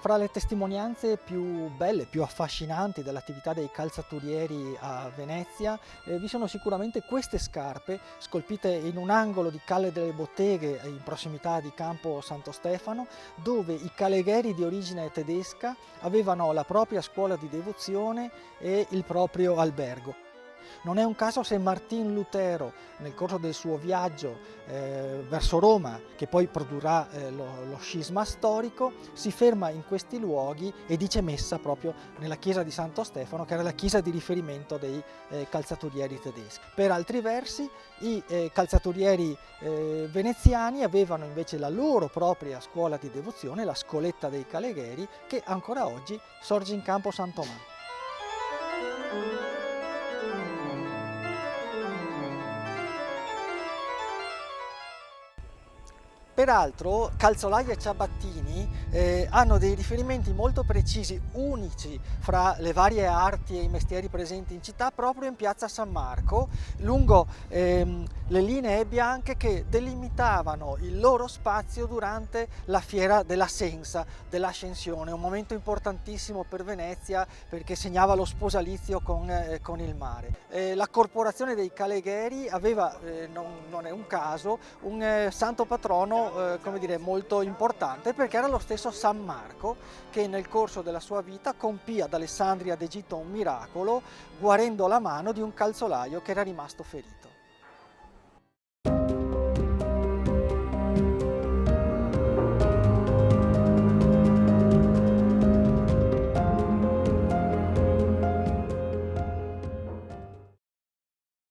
fra le testimonianze più belle, più affascinanti dell'attività dei calzaturieri a Venezia eh, vi sono sicuramente queste scarpe scolpite in un angolo di Calle delle Botteghe in prossimità di Campo Santo Stefano dove i calegheri di origine tedesca avevano la propria scuola di devozione e il proprio albergo. Non è un caso se Martin Lutero nel corso del suo viaggio eh, verso Roma, che poi produrrà eh, lo, lo, scisma storico, si ferma in questi luoghi e dice messa proprio nella chiesa di Santo Stefano, che era la chiesa di riferimento dei eh, calzaturieri tedeschi. Per altri versi i eh, calzaturieri eh, veneziani avevano invece la loro propria scuola di devozione, la scoletta dei Calegheri, che ancora oggi sorge in campo San Tommaso. Peraltro calzolai e ciabattini eh, hanno dei riferimenti molto precisi, unici fra le varie arti e i mestieri presenti in città proprio in piazza San Marco, lungo ehm, le linee bianche che delimitavano il loro spazio durante la fiera della Sensa, dell'Ascensione, un momento importantissimo per Venezia perché segnava lo sposalizio con, eh, con il mare. Eh, la corporazione dei Calegheri aveva, eh, non, non, è un caso, un eh, santo patrono eh, come dire, molto importante perché era lo stesso San Marco che nel corso della sua vita compì ad Alessandria d'Egitto un miracolo guarendo la mano di un calzolaio che era rimasto ferito.